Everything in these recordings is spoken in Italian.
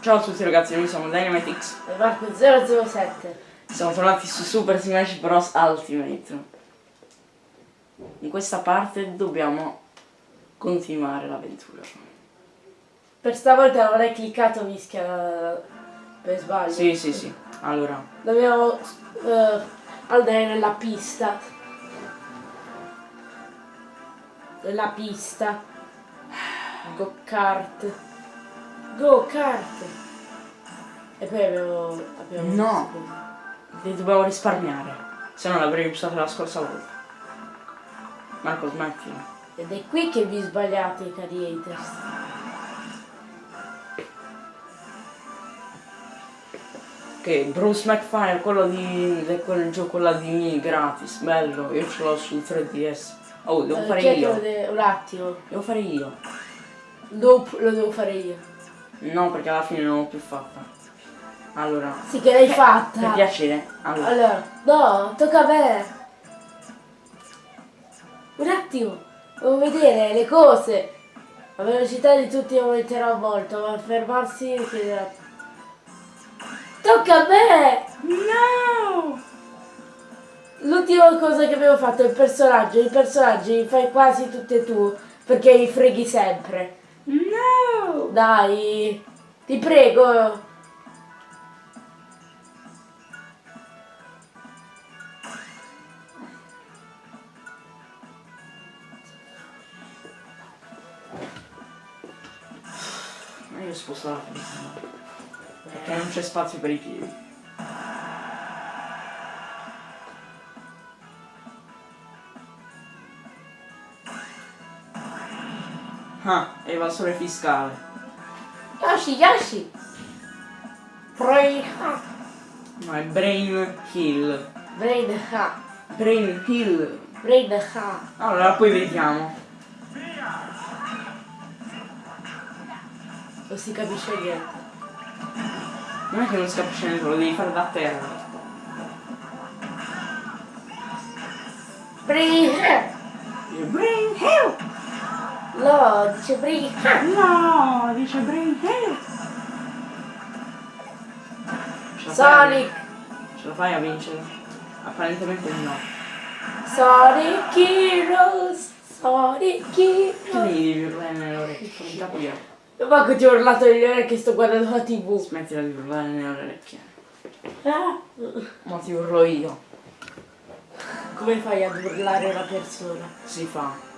Ciao a tutti ragazzi, noi siamo Dynamitix. E Marco 007. Siamo tornati su Super Smash Bros. Ultimate. In questa parte dobbiamo continuare l'avventura. Per stavolta non hai cliccato mischia per sbaglio. Sì, sì, sì. Allora, Dobbiamo eh, andare nella pista. Nella pista. Go kart. Go kart. E poi abbiamo... abbiamo No. li dobbiamo risparmiare. Se no l'avrei usata la scorsa volta. Marco, smettila. Ed è qui che vi sbagliate, cari haters. Ok, Bruce McFire, quello di. quel gioco là di me gratis, bello, io ce l'ho sul 3DS. Oh, devo Eh, fare io. un attimo. Devo fare io. Dopo lo devo fare io. No, perché alla fine non l'ho più fatta. Allora, Sì che l'hai per fatta. piacere. Allora, Allora, no, tocca a me. Un attimo, devo vedere le cose. La velocità di tutti aumenterà molto, ma fermarsi richiederà. Tocca a me! No! L'ultima cosa che abbiamo fatto è il personaggio. I personaggi li fai quasi tutti e tu, perché li freghi sempre. No! Dai, ti prego. Ma io sposto la prima. Perché non c'è spazio per i piedi. Ah, evasore fiscale. Yoshi, Yoshi. Brain hack. No, è Brain Hill. Brain hack. Brain Hill. Brain hack. Allora, poi vediamo. Non si capisce niente. Non è che non si capisce niente, lo devi fare da terra. Brain. Brain Hill! No, dice hack. No, dice fai a- Sonic. Ce la fai a vincere? Apparentemente no. Sonic Heroes. Sonic Che Heroes. mi devi urlare nelle orecchie? Non capire. Manco ti ho urlato nelle orecchie sto guardando la tv. Smettila di urlare nelle orecchie. Ah. Ma ti urlo io. Come fai ad urlare una persona? Si fa.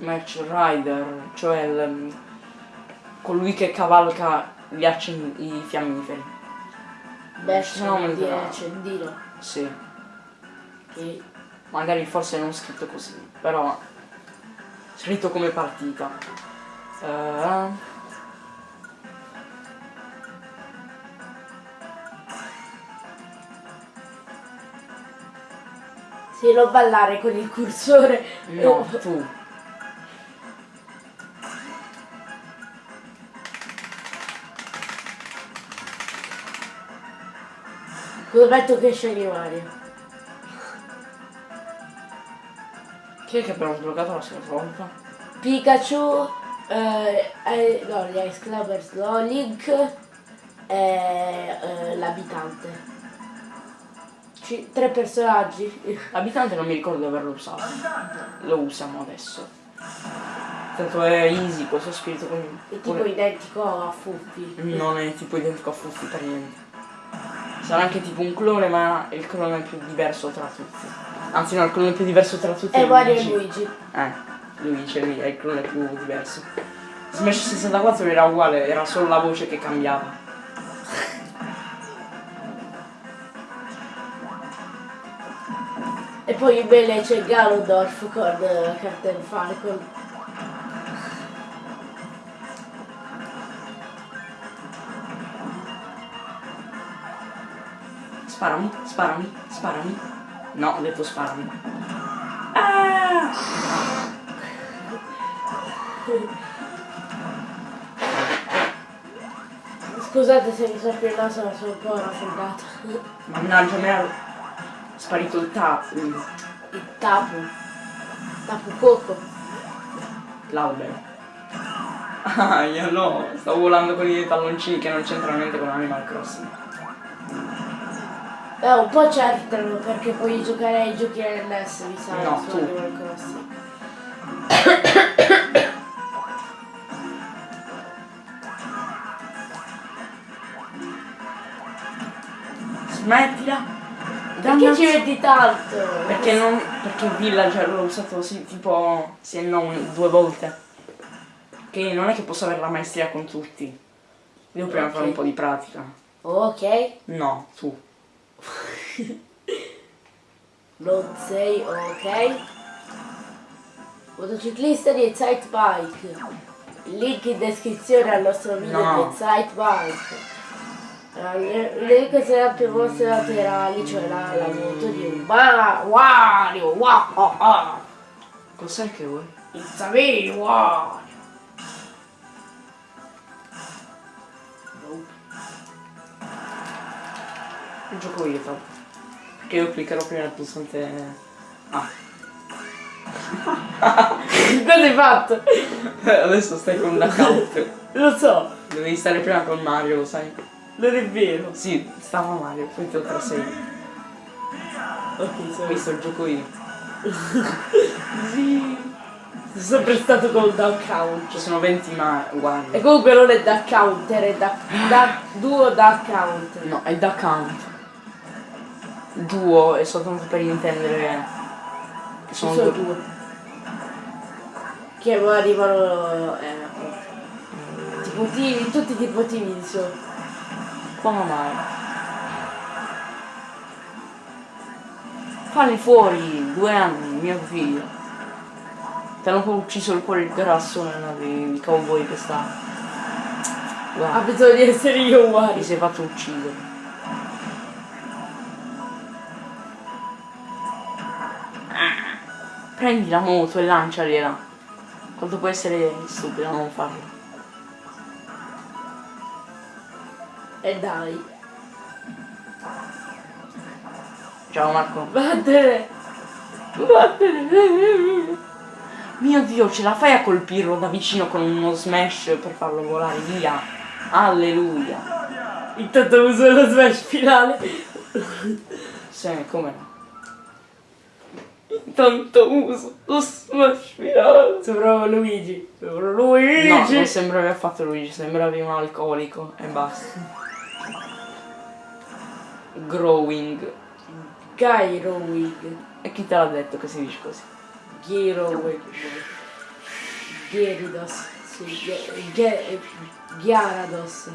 Match Rider, cioè il- colui che cavalca gli accen- i fiammiferi. Bash No, no, non di la- accendino. Sì. Che Magari forse non scritto così, però scritto come partita. Eh, sì, non ballare con il cursore. no, tu. Scommetto che scegli Mario. Chi è che abbiamo sbloccato la volta? Pikachu, eh, eh, no, gli Ice Clubbers, no, Link e eh, l'abitante. Ci- tre personaggi. L'abitante non mi ricordo di averlo usato. Lo usiamo adesso. Tanto è easy questo spirito quindi. È tipo identico a Fuffi. Non è tipo identico a Fuffi per niente. Sarà anche tipo un clone, ma il clone è più diverso tra tutti. Anzi no, il clone più diverso tra tutti è Mario e Luigi. Luigi. Eh, Luigi è è il clone più diverso. Smash 64 era uguale, era solo la voce che cambiava. E poi bene c'è Ganondorf con uh, Captain Falcon. Sparami, sparami, sparami. No, ho detto sparami. Ah! Scusate se mi soffio il naso, ma sono un po' raffreddato. Mannaggia, mi era sparito il tap. il- tapu. Tapu coco. L'albero. Ah, io no, sto volando con i palloncini che non c'entrano niente con Animal Crossing. Eh, un po' c'entrano perché puoi giocare ai giochi NS, mi sa, No, su. Animal Crossing. Smettila! Perché ci metti tanto? Perché non. Perché il villager l'ho usato sì, tipo. sì non due volte. Che non è che posso avere la maestria con tutti. Devo prima Ok. fare un po' di pratica. Ok, No, tu. non sei ok. Motociclista di Excite Bike. Link in descrizione al nostro video No. di Excite Bike. Allora, le- L'unica sarà per mostre laterali, cioè la, la moto di un Wario, wow, oh, oh. Cos'è che vuoi? It's a me, Wario. Il gioco io tanto. Che io cliccherò prima il pulsante. Ah. Cosa hai fatto? Adesso stai con un account. Lo so, Dovevi stare prima con Mario, lo sai? non è vero. Sì, stava Mario, poi ti ho trasegnato. Ok, so Questo il gioco io. Sì. Sono sempre stato con un account. Ci sono 20 ma uguali. E comunque non è da counter, è da, da duo da account. No, è da count. Duo è soltanto per intendere che sono sono due. due. Che poi arrivano. Eh, tipo timidi, tutti tipo timidi sono. Come mai? Falli fuori, due anni, mio figlio. Ti hanno ucciso il cuore il grasso nella il cowboy che sta. Ha Guarda, bisogno di essere io ti uguali. sei fatto uccidere. Prendi la moto e lancialiela. Quanto può essere stupido a non farlo? E dai. Ciao Marco. Vattene. Vattene. Mio dio, ce la fai a colpirlo da vicino con uno smash per farlo volare via? Alleluia. Intanto uso lo smash finale. Sì, come no? Intanto uso lo smash finale. Sembrava Luigi. Sembrava Luigi. No, non sembravi affatto Luigi, sembravi un alcolico e basta. Growing. Gyrowig. E chi te l'ha detto che si dice così? Gyrowig. Gyarados. Sì, Gy- Gy- Gyarados.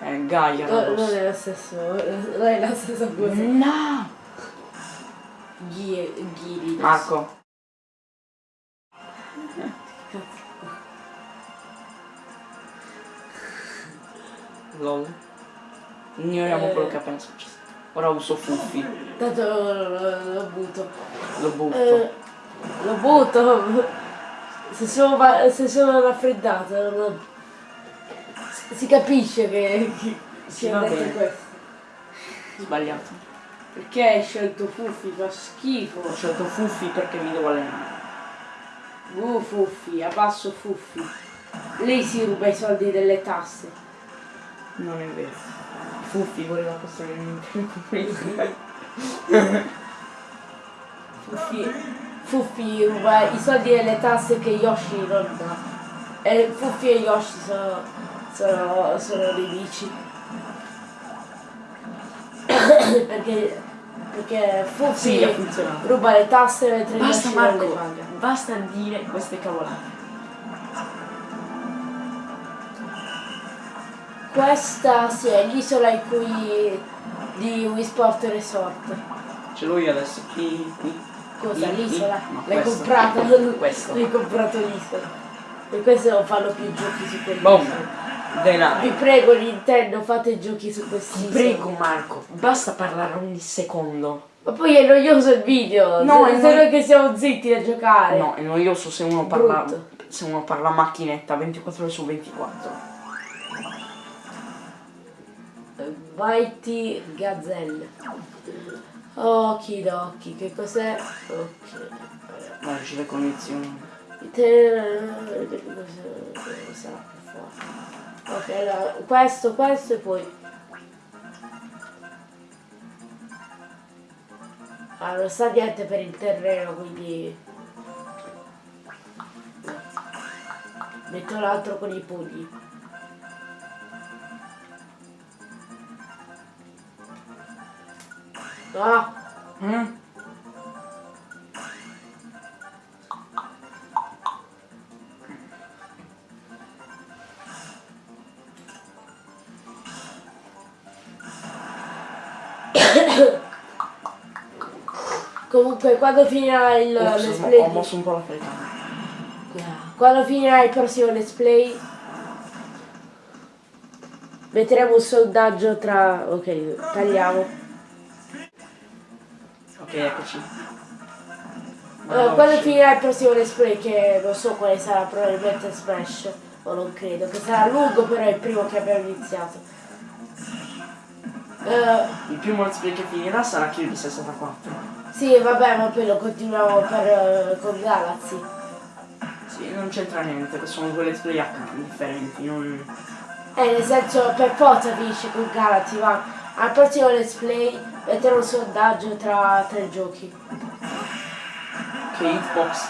Eh, Gaia. No, non è lo stesso, non è la stessa cosa. No! Ghi- Gyridos. Marco. Lol. Ignoriamo Eh. quello che è appena successo. Ora uso Fuffi. Tanto lo, butto. Lo butto. Eh, lo butto. Se sono, se sono raffreddato, non- si- capisce che, che Sì, bene. questo. Sbagliato. Perché hai scelto Fuffi? Fa schifo. Ho scelto Fuffi perché mi devo allenare. Uh, Fuffi, a basso Fuffi. Lei si ruba i soldi delle tasse. Non è vero. Fuffi voleva costruire un Nintendo Fuffi, Fuffi ruba i soldi delle tasse che Yoshi non dà. E Fuffi e Yoshi sono, sono, sono nemici. perché, perché Fuffi Sì, ha funzionato. ruba le tasse Basta Yoshi non le Marco, paga. basta dire queste cavolate. Questa sì, è l'isola in cui di Wii Sport Resort. Ce l'ho io adesso. Qui, qui. Cosa? L'isola? L'hai? Questo. L'hai comprato l'isola. E questo non fanno più giochi su quell'isola. Boom. Denaro. Vi prego Nintendo fate giochi su questi Ti prego Marco, basta parlare ogni secondo. Ma poi è noioso il video. No, è noi- noi che siamo zitti a giocare. No, è noioso se uno parla. Brutto. Se uno parla macchinetta 24 ore su 24. Mighty Gazelle. Okidoki, che cos'è? Ok. Non ci le condizioni. Te... cosa sarà più forte? Ok, allora, questo, questo e poi... Allora, sta niente per il terreno, quindi... Metto l'altro con i pugni. Ah! Mm? Comunque quando finirà il Ops, let's ho mosso un po' la telecamera. quando finirà il prossimo let's play metteremo un sondaggio tra ok tagliamo Ok, eccoci. Allora, quando finirà il prossimo let's play che non so quale sarà probabilmente Smash o non credo che sarà lungo però è il primo che abbiamo iniziato Eh, Il primo let's play che finirà sarà Kirby 64. Sì vabbè ma poi lo continuiamo per, eh, con Galaxy Sì, non c'entra niente, sono let's play differenti, non... Eh, nel senso, per forza finisce con Galaxy, va. Al prossimo let's play metterò un sondaggio tra tre giochi. Che hitbox.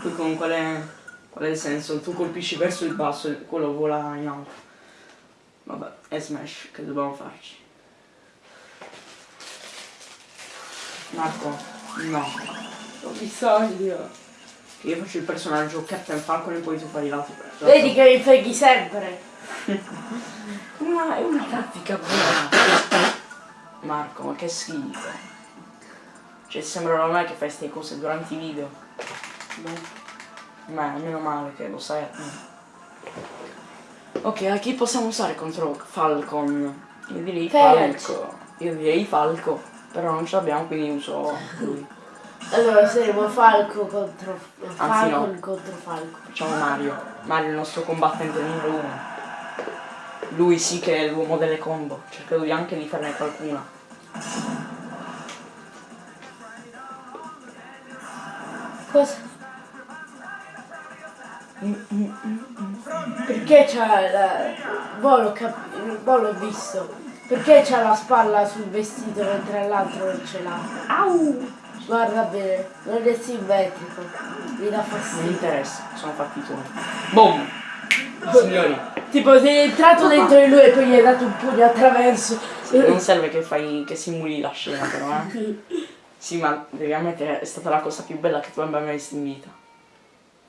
Poi con quale... Qual è il senso? Tu colpisci verso il basso e quello vola in alto. Vabbè, è Smash, che dobbiamo farci? Marco, no. Ho bisogno. Che io faccio il personaggio Captain Falcon e poi tu fai l'altro personaggio. Vedi che mi freghi sempre. Ma è una tattica buona. Marco, ma che schifo. Cioè sembra normale che fai queste cose durante i video. Ma meno male che lo sai. Ok, a chi possiamo usare contro Falcon? Io direi Felix. Falco. Io direi Falco. Però non ce l'abbiamo quindi uso lui. Allora saremo Falco contro Anzi, Falcon no. contro Falco. Facciamo Mario. Mario è il nostro combattente numero uno. Lui sì che è l'uomo delle combo. Cercherò di anche di farne qualcuna. Cosa? Perché c'ha la. Boh l'ho cap- boh, l'ho visto. Perché c'ha la spalla sul vestito mentre l'altro non ce l'ha? Au! Guarda bene, non è simmetrico. Mi dà Non mi fastidio. interessa, sono fatti tuoi. Boom! Signori, Tipo sei entrato dentro di lui e poi gli hai dato un pugno attraverso. non serve che fai che simuli la scena però, eh. Sì, ma devi ammettere, è stata la cosa più bella che tu abbia mai visto in vita.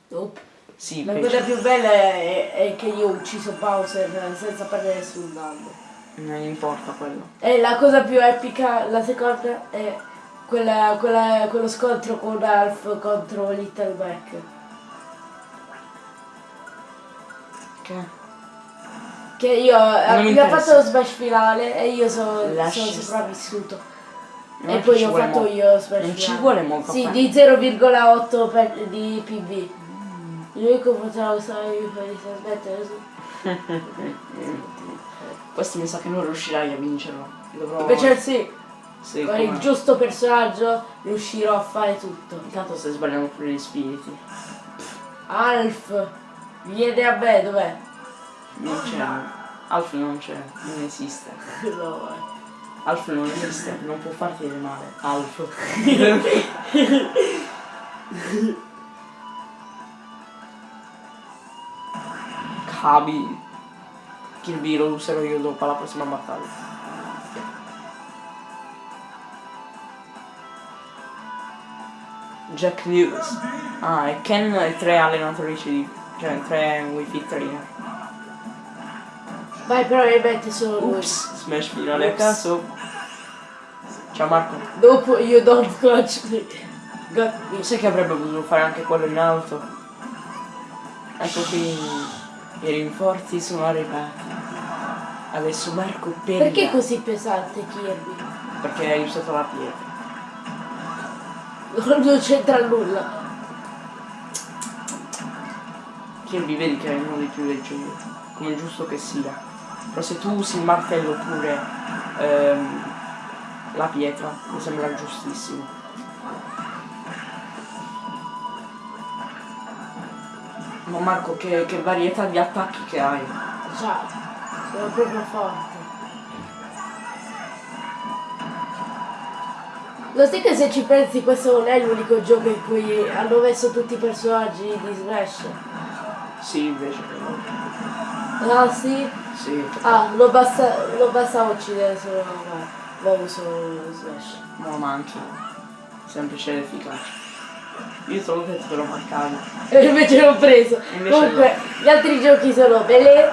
Nope. Sì, La cosa più bella è, è che io ho ucciso Bowser senza perdere nessun danno. Non importa quello. E la cosa più epica, la seconda, è quella, quella- quello scontro con Alf contro Little Mac. Che? Che io mi abbiamo interessa. fatto lo smash finale e io sono, stare. sopravvissuto. Non e poi ci ho fatto io lo smash Non ci finale. vuole molto Sì, di 0,8 per, di PV. L'unico potrà usare io per smettere. Questo mi sa che non riuscirai a vincerlo. Dovrò... Invece sì, Sì, con il giusto personaggio riuscirò a fare tutto. Intanto stai sbagliando pure gli spiriti. Alf, vieni a me, dov'è? Non c'è. Alf non c'è, non esiste. No, eh. Alf non esiste, non può farti del male. Alf. Cabi. Kirby lo userò io dopo la prossima battaglia. Jack Lewis. Ah, e Ken e tre allenatrici di. cioè tre Wi-Fi trainer. Vai, probabilmente solo lui. Ups, smash finale a Ups. caso. Ciao Marco. Dopo you don't. Got me. Sai che avrebbe potuto fare anche quello in alto? Ecco qui i rinforzi sono arrivati. Adesso Marco perla. Perché è così pesante Kirby? Perché hai usato la pietra. Non c'entra nulla. Kirby vedi che è uno dei più leggeri, come giusto che sia. Però se tu usi il martello oppure ehm, la pietra, mi sembra giustissimo. Ma Marco, che, che varietà di attacchi che hai? Già, sono proprio forte. Lo sai che se ci pensi questo non è l'unico gioco in cui hanno messo tutti i personaggi di Smash? Sì, invece. Ah sì? Sì. Ah, lo basta, lo basta uccidere solo ma uso Smash. No, ma anche. Semplice ed efficace. Io l'ho detto te l'ho marcato. E invece l'ho preso. Invece Comunque, gli altri giochi sono Belé,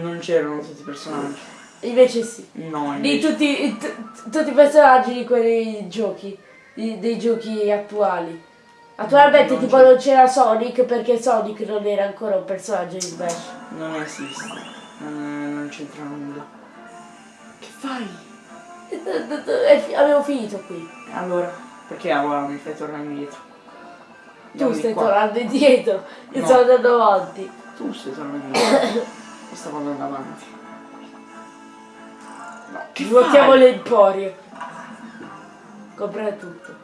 Non c'erano tutti i personaggi. invece sì. No, Di invece. tutti, t- tutti i personaggi di quei giochi, di- dei giochi attuali. Attualmente Non tipo non c'era Sonic perché Sonic non era ancora un personaggio di Smash. Non esiste. Non, non c'entra nulla. Che fai? Avevo finito qui. Allora, perché ora mi fai tornare indietro? Tu stai qua. tornando indietro, io No. sto andando avanti. Tu stai tornando indietro. Io stavo andando avanti. No, che Svuotiamo l'emporio. Comprare tutto.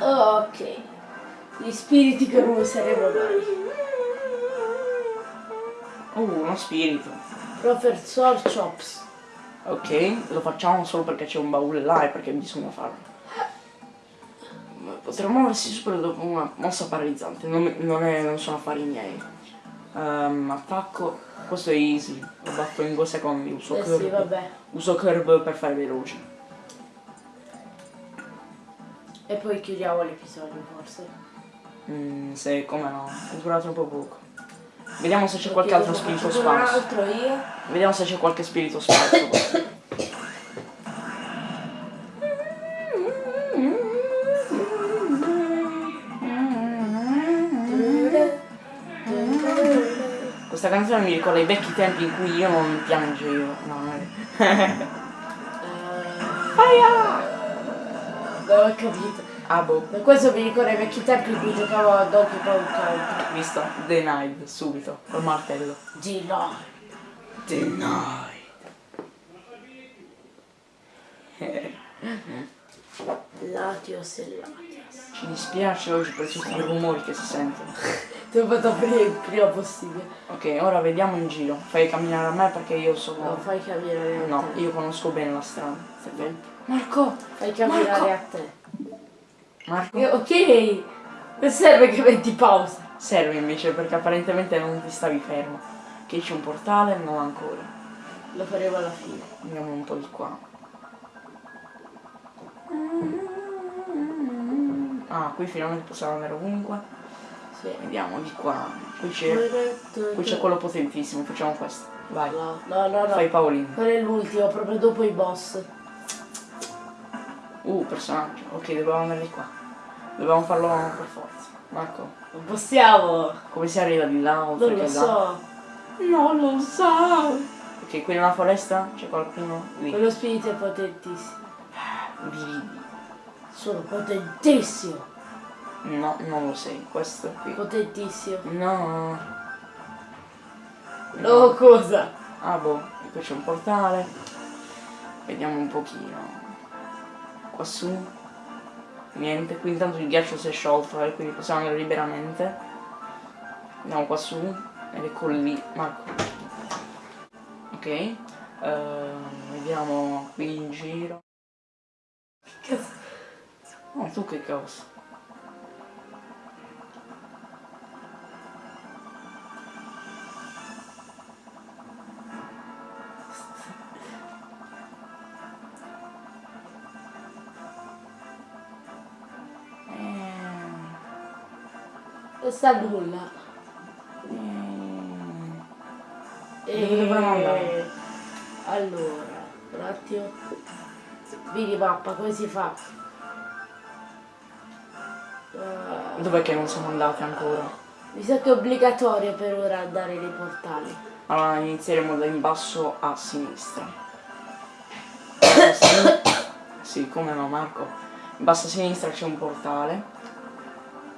Ok. Gli spiriti che non useremo mai. Oh, uno spirito. Professor Chops. Ok, lo facciamo solo perché c'è un baule là e perché bisogna farlo. Potremmo muoversi subito dopo una mossa paralizzante, non, non è- non sono affari miei. Ehm, attacco, questo è easy, lo batto in due secondi, uso Eh curve. sì, vabbè. Uso curve per fare veloce. E poi chiudiamo l'episodio forse. Mm, se come no, è durato troppo poco. Vediamo se c'è qualche altro spirito sparso. Vediamo se c'è qualche spirito sparso. Questa canzone mi ricorda i vecchi tempi in cui io non piangevo. No, non è. Eh, non ho capito. Ah boh, Per questo mi ricorda i vecchi tempi in cui giocavo a Donkey Kong Country. visto? Denied, subito, col martello. No. Denied. Latios e Latios. Ci dispiace oggi per tutti i rumori che si sentono. Ti ho fatto prima, il prima possibile. Ok, ora vediamo in giro. Fai camminare a me perché io Non sono. fai camminare a No, te. io conosco bene la strada. Marco! Fai camminare Marco! a te. Marco? Eh, Ok. Non serve che metti pausa. Serve invece perché apparentemente non ti stavi fermo. Che c'è un portale? Non ancora. Lo faremo alla fine. Andiamo un po' di qua. Ah, qui finalmente possiamo andare ovunque. Sì. Vediamo di qua. Qui c'è. Qui c'è quello potentissimo, facciamo questo. Vai. No, no, no, no. Fai Paolino. Quello è l'ultimo, proprio dopo i boss. Uh, personaggio. Ok, dobbiamo andare di qua. Dobbiamo farlo per forza. Marco, Non possiamo. come si arriva di là? Non lo che là? so. Non lo so. Ok, qui nella foresta c'è qualcuno lì. Quello spirito è potentissimo. Brividi. Sono potentissimo. No, non lo sei. Questo qui. Potentissimo. No. No, cosa? Ah boh, e qui c'è un portale. Vediamo un pochino. Qua su. Niente, qui intanto il ghiaccio si è sciolto e quindi possiamo andare liberamente. Andiamo qua su. Ed eccolo lì. Marco. Ok. ehm, vediamo qui in giro. Che cazzo? Oh, tu che cosa? Non sta nulla. eh, Dove dovremmo andare? Allora, un attimo. Minimappa, come si fa? Ah, Dov'è che non siamo andati ancora? mi sa che è obbligatorio per ora andare nei portali. Allora inizieremo da in basso a sinistra. Sì, come no Marco. In basso a sinistra c'è un portale.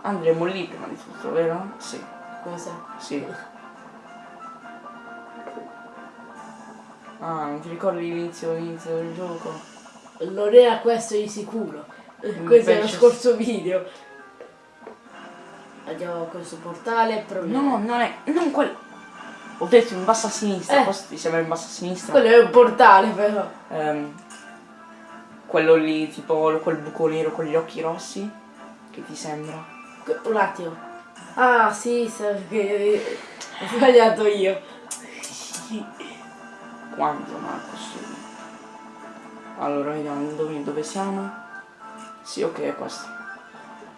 Andremo lì prima di tutto, vero? Sì, Cosa? sì. Ah, non ti ricordi l'inizio, l'inizio del gioco? Non era questo di sicuro. Questo è lo Invece- scorso video. Andiamo a questo portale proviamo. No, non è. Non quel. Ho detto in basso a sinistra, Eh. questo ti sembra in basso a sinistra? Quello è un portale però. Ehm, quello lì, tipo quel buco nero con gli occhi rossi. Che ti sembra? Un attimo. Ah sì, sa che ho sbagliato io. Quanto Marco su? Allora vediamo dove, dove siamo. Sì, ok, è questo.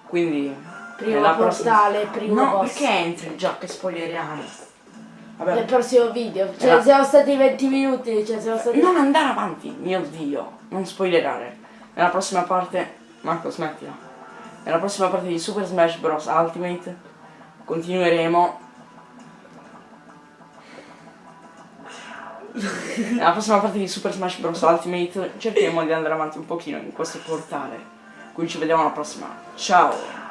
Quindi. Primo portale, primo No, boss. perché entri già che spoileriamo? Nel Vabbè, prossimo video. Cioè Era- siamo stati 20 minuti, cioè siamo stati. non andare avanti, mio dio, non spoilerare. Nella prossima parte. Marco, smettila. Nella prossima parte di Super Smash Bros. Ultimate continueremo. Nella prossima parte di Super Smash Bros. Ultimate cercheremo di andare avanti un pochino in questo portale. Quindi ci vediamo alla prossima. Ciao!